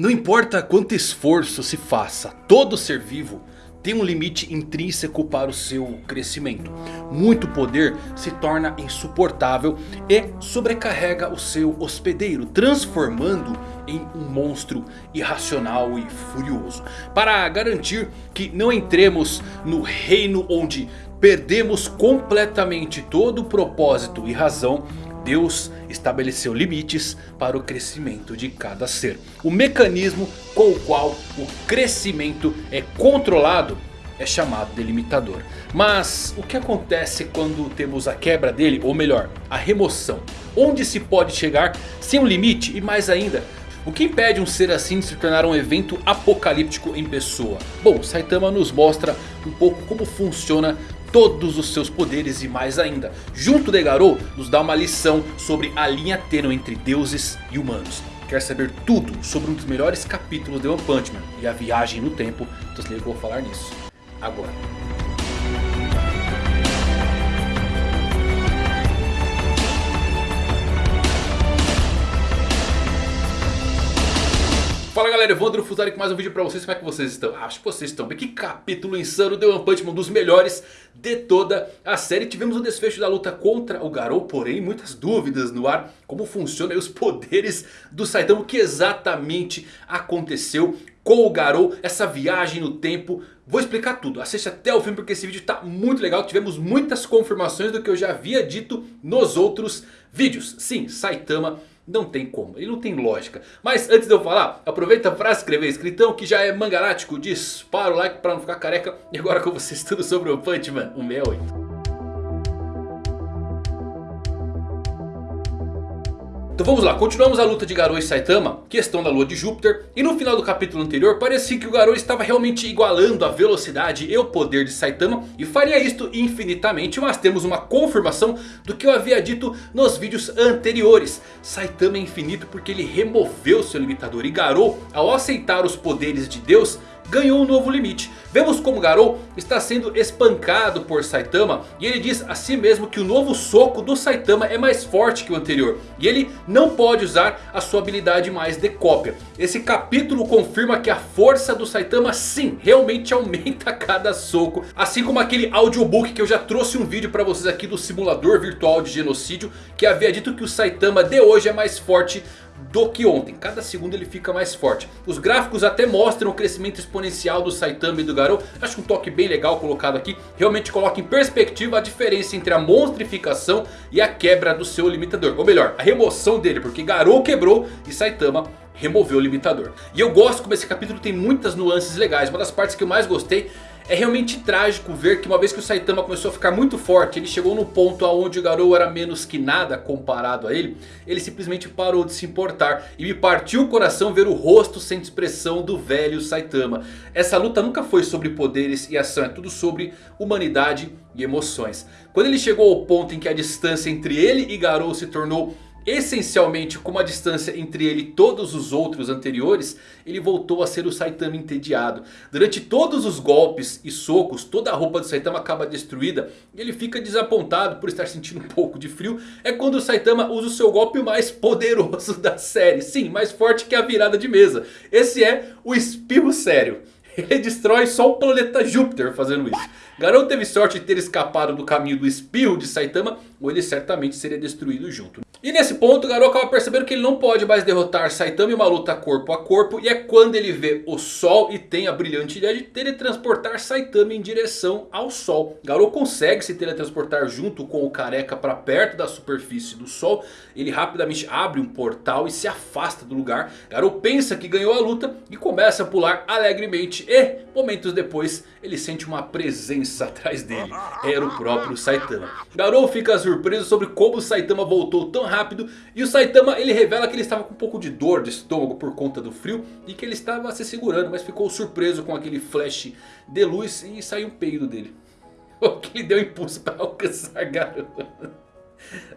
Não importa quanto esforço se faça, todo ser vivo tem um limite intrínseco para o seu crescimento. Muito poder se torna insuportável e sobrecarrega o seu hospedeiro, transformando em um monstro irracional e furioso. Para garantir que não entremos no reino onde perdemos completamente todo o propósito e razão, Deus estabeleceu limites para o crescimento de cada ser. O mecanismo com o qual o crescimento é controlado é chamado de limitador. Mas o que acontece quando temos a quebra dele, ou melhor, a remoção? Onde se pode chegar sem um limite e mais ainda... O que impede um ser assim de se tornar um evento apocalíptico em pessoa? Bom, Saitama nos mostra um pouco como funciona todos os seus poderes e mais ainda. Junto de Garou nos dá uma lição sobre a linha tênue entre deuses e humanos. Quer saber tudo sobre um dos melhores capítulos de One Punch Man e a viagem no tempo? Então se liga que eu vou falar nisso agora. Fala galera, Evandro Fusari com mais um vídeo pra vocês, como é que vocês estão? Acho que vocês estão bem, que capítulo insano. De One Punch Man, um dos melhores de toda a série. Tivemos o desfecho da luta contra o Garou, porém muitas dúvidas no ar. Como funcionam os poderes do Saitama, o que exatamente aconteceu com o Garou, essa viagem no tempo? Vou explicar tudo, assiste até o fim porque esse vídeo está muito legal. Tivemos muitas confirmações do que eu já havia dito nos outros vídeos. Sim, Saitama não tem como, ele não tem lógica. Mas antes de eu falar, aproveita para se inscrever, inscritão que já é mangalático, dispara o like para não ficar careca. E agora com vocês tudo sobre o Punch Man 168. Então vamos lá, continuamos a luta de Garou e Saitama, questão da lua de Júpiter. E no final do capítulo anterior parecia que o Garou estava realmente igualando a velocidade e o poder de Saitama. E faria isto infinitamente, mas temos uma confirmação do que eu havia dito nos vídeos anteriores. Saitama é infinito porque ele removeu seu limitador e Garou, ao aceitar os poderes de Deus ganhou um novo limite. Vemos como Garou está sendo espancado por Saitama e ele diz a si mesmo que o novo soco do Saitama é mais forte que o anterior. E ele não pode usar a sua habilidade mais de cópia. Esse capítulo confirma que a força do Saitama sim, realmente aumenta a cada soco. Assim como aquele audiobook que eu já trouxe um vídeo para vocês aqui do simulador virtual de genocídio. Que havia dito que o Saitama de hoje é mais forte do que ontem. Cada segundo ele fica mais forte. Os gráficos até mostram o crescimento exponencial do Saitama e do Garou. Acho um toque bem legal colocado aqui. Realmente coloca em perspectiva a diferença entre a monstrificação e a quebra do seu limitador. Ou melhor, a remoção dele. Porque Garou quebrou e Saitama removeu o limitador. E eu gosto como esse capítulo tem muitas nuances legais. Uma das partes que eu mais gostei é realmente trágico ver que uma vez que o Saitama começou a ficar muito forte, ele chegou no ponto onde o Garou era menos que nada comparado a ele, ele simplesmente parou de se importar. E me partiu o coração ver o rosto sem expressão do velho Saitama. Essa luta nunca foi sobre poderes e ação, é tudo sobre humanidade e emoções. Quando ele chegou ao ponto em que a distância entre ele e Garou se tornou essencialmente com uma distância entre ele e todos os outros anteriores, ele voltou a ser o Saitama entediado. Durante todos os golpes e socos, toda a roupa do Saitama acaba destruída e ele fica desapontado por estar sentindo um pouco de frio. É quando o Saitama usa o seu golpe mais poderoso da série, sim, mais forte que a virada de mesa. Esse é o espirro sério. Ele destrói só o planeta Júpiter fazendo isso. Garou teve sorte de ter escapado do caminho do espirro de Saitama, ou ele certamente seria destruído junto. E nesse ponto Garou acaba percebendo que ele não pode mais derrotar Saitama em uma luta corpo a corpo. E é quando ele vê o sol e tem a brilhante ideia de teletransportar Saitama em direção ao sol. Garou consegue se teletransportar junto com o careca para perto da superfície do sol. Ele rapidamente abre um portal e se afasta do lugar. Garou pensa que ganhou a luta e começa a pular alegremente. E momentos depois ele sente uma presença atrás dele. Era o próprio Saitama. Garou fica surpreso sobre como o Saitama voltou tão rápido. E o Saitama ele revela que ele estava com um pouco de dor de estômago por conta do frio. E que ele estava se segurando, mas ficou surpreso com aquele flash de luz e saiu um peido dele. O que lhe deu impulso para alcançar garoto.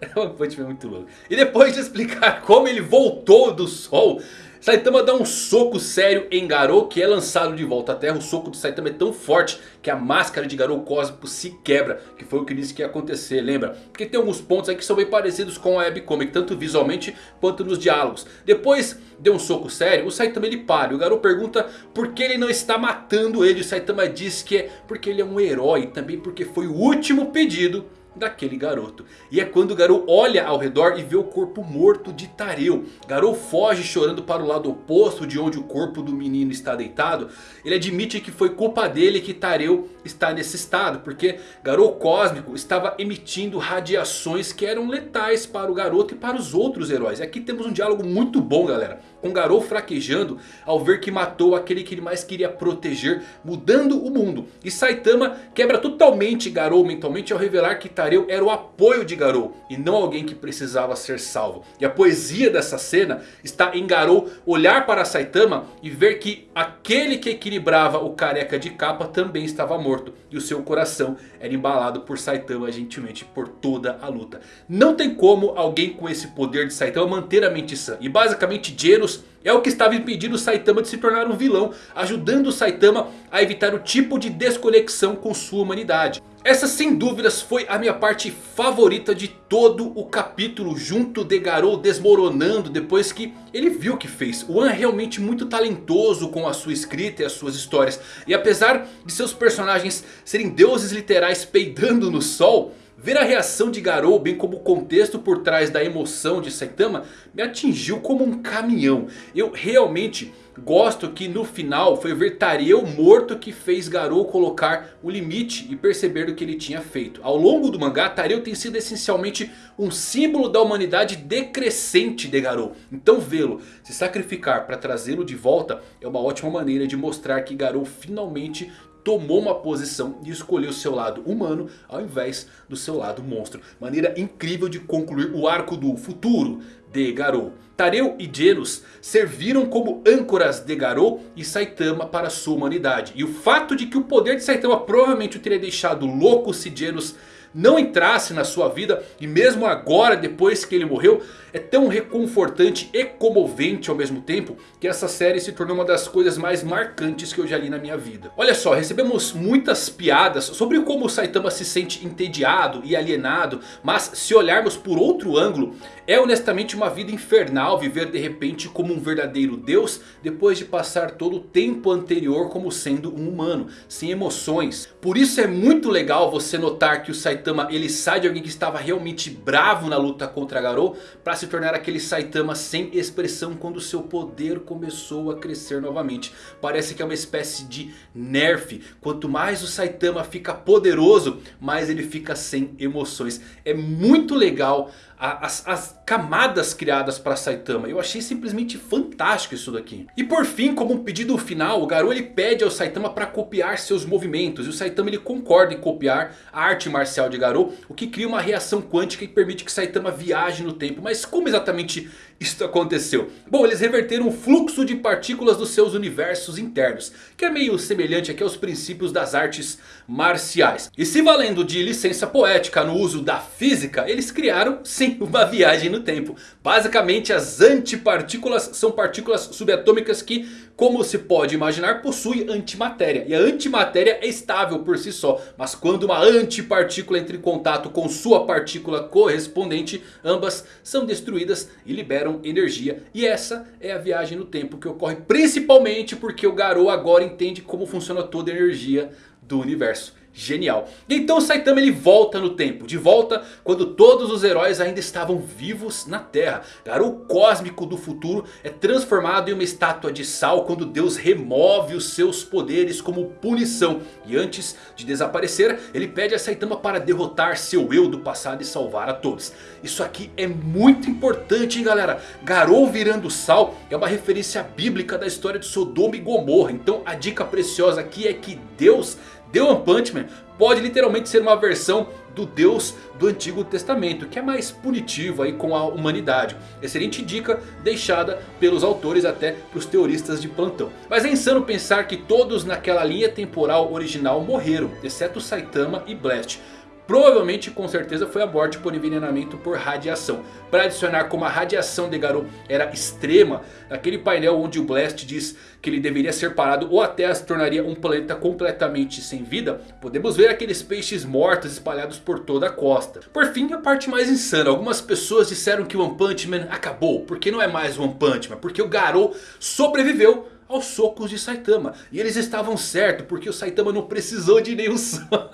É uma punch muito louco. E depois de explicar como ele voltou do sol Saitama dá um soco sério em Garou que é lançado de volta à terra. O soco de Saitama é tão forte que a máscara de Garou cósmico se quebra. Que foi o que disse que ia acontecer, lembra? Porque tem alguns pontos aí que são bem parecidos com a webcomic. Tanto visualmente quanto nos diálogos. Depois de um soco sério, o Saitama ele para. O Garou pergunta por que ele não está matando ele. O Saitama diz que é porque ele é um herói. Também porque foi o último pedido daquele garoto. E é quando Garou olha ao redor e vê o corpo morto de Tareu. Garou foge chorando para o lado oposto de onde o corpo do menino está deitado. Ele admite que foi culpa dele que Tareu está nesse estado. Porque Garou Cósmico estava emitindo radiações que eram letais para o garoto e para os outros heróis. Aqui temos um diálogo muito bom galera. Com Garou fraquejando ao ver que matou aquele que ele mais queria proteger. Mudando o mundo. E Saitama quebra totalmente Garou mentalmente ao revelar que Tareu era o apoio de Garou. E não alguém que precisava ser salvo. E a poesia dessa cena está em Garou olhar para Saitama e ver que aquele que equilibrava o careca de capa também estava morto. E o seu coração era embalado por Saitama gentilmente por toda a luta. Não tem como alguém com esse poder de Saitama manter a mente sã. E basicamente Genos é o que estava impedindo Saitama de se tornar um vilão. Ajudando o Saitama a evitar o tipo de desconexão com sua humanidade. Essa sem dúvidas foi a minha parte favorita de todo o capítulo. Junto de Garou desmoronando depois que ele viu o que fez. O An é realmente muito talentoso com a sua escrita e as suas histórias. E apesar de seus personagens serem deuses literais peidando no sol... Ver a reação de Garou, bem como o contexto por trás da emoção de Saitama, me atingiu como um caminhão. Eu realmente gosto que no final foi ver Tareu morto que fez Garou colocar o limite e perceber o que ele tinha feito. Ao longo do mangá, Tareu tem sido essencialmente um símbolo da humanidade decrescente de Garou. Então vê-lo se sacrificar para trazê-lo de volta é uma ótima maneira de mostrar que Garou finalmente tomou uma posição e escolheu seu lado humano ao invés do seu lado monstro. Maneira incrível de concluir o arco do futuro de Garou. Tareu e Genos serviram como âncoras de Garou e Saitama para sua humanidade. E o fato de que o poder de Saitama provavelmente o teria deixado louco se Genos não entrasse na sua vida e mesmo agora depois que ele morreu é tão reconfortante e comovente ao mesmo tempo que essa série se tornou uma das coisas mais marcantes que eu já li na minha vida. Olha só, recebemos muitas piadas sobre como o Saitama se sente entediado e alienado, mas se olharmos por outro ângulo, é honestamente uma vida infernal viver de repente como um verdadeiro deus depois de passar todo o tempo anterior como sendo um humano, sem emoções. Por isso é muito legal você notar que o Saitama ele sai de alguém que estava realmente bravo na luta contra Garou para se tornar aquele Saitama sem expressão quando seu poder começou a crescer novamente. Parece que é uma espécie de nerf. Quanto mais o Saitama fica poderoso, mais ele fica sem emoções. É muito legal as, as camadas criadas para Saitama. Eu achei simplesmente fantástico isso daqui. E por fim, como um pedido final, o Garou ele pede ao Saitama para copiar seus movimentos. E o Saitama ele concorda em copiar a arte marcial de Garou. O que cria uma reação quântica e permite que Saitama viaje no tempo. Mas como exatamente isso aconteceu? Bom, eles reverteram o fluxo de partículas dos seus universos internos. Que é meio semelhante aqui aos princípios das artes marciais. E se valendo de licença poética no uso da física, eles criaram sim uma viagem no tempo. Basicamente as antipartículas são partículas subatômicas que, como se pode imaginar, possuem antimatéria. E a antimatéria é estável por si só. Mas quando uma antipartícula entra em contato com sua partícula correspondente, ambas são destruídas e liberam energia. E essa é a viagem no tempo que ocorre principalmente porque o Garou agora entende como funciona toda a energia do universo genial. Então Saitama ele volta no tempo. De volta quando todos os heróis ainda estavam vivos na Terra. Garou cósmico do futuro é transformado em uma estátua de sal quando Deus remove os seus poderes como punição. E antes de desaparecer ele pede a Saitama para derrotar seu eu do passado e salvar a todos. Isso aqui é muito importante hein galera. Garou virando sal é uma referência bíblica da história de Sodoma e Gomorra. Então a dica preciosa aqui é que Deus The One Punch Man pode literalmente ser uma versão do Deus do Antigo Testamento. Que é mais punitivo aí com a humanidade. Excelente dica deixada pelos autores até para os teoristas de plantão. Mas é insano pensar que todos naquela linha temporal original morreram. Exceto Saitama e Blast. Provavelmente, com certeza, foi a morte por envenenamento por radiação. Para adicionar como a radiação de Garou era extrema, naquele painel onde o Blast diz que ele deveria ser parado ou até se tornaria um planeta completamente sem vida, podemos ver aqueles peixes mortos espalhados por toda a costa. Por fim, a parte mais insana, algumas pessoas disseram que One Punch Man acabou, porque não é mais One Punch Man, porque o Garou sobreviveu aos socos de Saitama. E eles estavam certos, porque o Saitama não precisou de nenhum soco.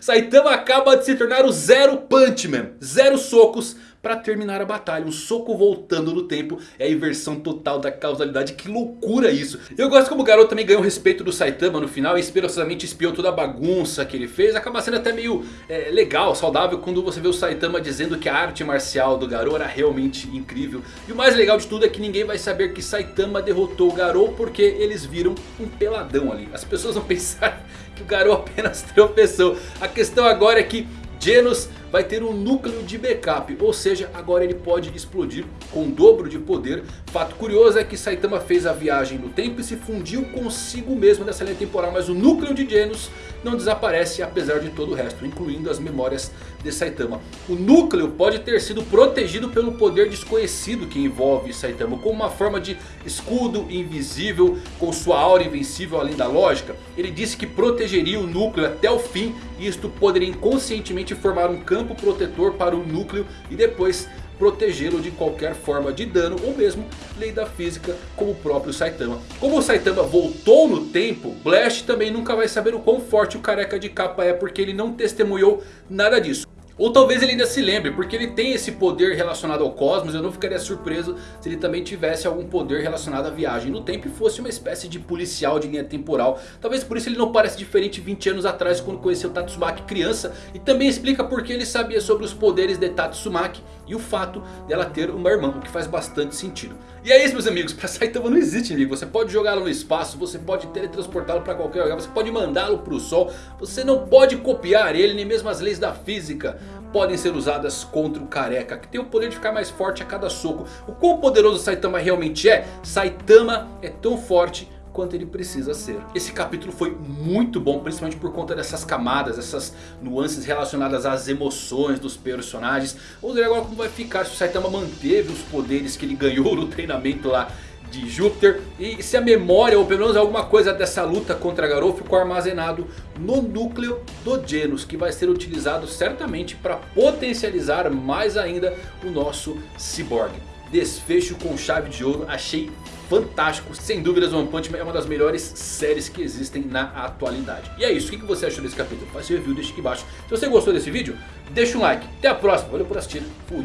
Saitama acaba de se tornar o Zero Punch Man. Zero socos para terminar a batalha. Um soco voltando no tempo é a inversão total da causalidade. Que loucura isso. Eu gosto como o garoto também ganhou o respeito do Saitama no final. E esperançosamente espiou toda a bagunça que ele fez. Acaba sendo até meio é, legal, saudável. Quando você vê o Saitama dizendo que a arte marcial do Garou era realmente incrível. E o mais legal de tudo é que ninguém vai saber que Saitama derrotou o Garou. Porque eles viram um peladão ali. As pessoas vão pensar que o Garou apenas tropeçou. A questão agora é que Genos vai ter um núcleo de backup. Ou seja, agora ele pode explodir com o dobro de poder. Fato curioso é que Saitama fez a viagem no tempo e se fundiu consigo mesmo nessa linha temporal. Mas o núcleo de Genos não desaparece apesar de todo o resto. Incluindo as memórias de Saitama. O núcleo pode ter sido protegido pelo poder desconhecido que envolve Saitama. Como uma forma de escudo invisível com sua aura invencível além da lógica. Ele disse que protegeria o núcleo até o fim. Isto poderia inconscientemente formar um campo protetor para o núcleo e depois protegê-lo de qualquer forma de dano ou mesmo lei da física como o próprio Saitama. Como o Saitama voltou no tempo, Blast também nunca vai saber o quão forte o careca de capa é porque ele não testemunhou nada disso. Ou talvez ele ainda se lembre, porque ele tem esse poder relacionado ao cosmos. Eu não ficaria surpreso se ele também tivesse algum poder relacionado à viagem no tempo. E fosse uma espécie de policial de linha temporal. Talvez por isso ele não parece diferente 20 anos atrás quando conheceu Tatsumaki criança. E também explica porque ele sabia sobre os poderes de Tatsumaki. E o fato dela ter uma irmã, o que faz bastante sentido. E é isso meus amigos, para Saitama não existe inimigo. Você pode jogá-lo no espaço, você pode teletransportá-lo para qualquer lugar. Você pode mandá-lo para o sol. Você não pode copiar ele, nem mesmo as leis da física podem ser usadas contra o Careca, que tem o poder de ficar mais forte a cada soco. O quão poderoso Saitama realmente é? Saitama é tão forte quanto ele precisa ser. Esse capítulo foi muito bom, principalmente por conta dessas camadas, essas nuances relacionadas às emoções dos personagens. Vamos ver agora como vai ficar se o Saitama manteve os poderes que ele ganhou no treinamento lá de Júpiter. E se a memória ou pelo menos alguma coisa dessa luta contra Garou ficou armazenado no núcleo do Genos. Que vai ser utilizado certamente para potencializar mais ainda o nosso Cyborg. Desfecho com chave de ouro, achei fantástico. Sem dúvidas One Punch Man é uma das melhores séries que existem na atualidade. E é isso, o que você achou desse capítulo? Seu review, deixa aqui embaixo. Se você gostou desse vídeo, deixa um like. Até a próxima, valeu por assistir, fui.